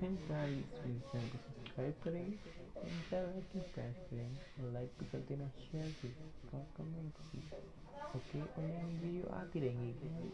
hey guys will channel subscribe करें and bell icon press करें like भी कर देना share this, comment Okay, okay you are getting it रहेंगी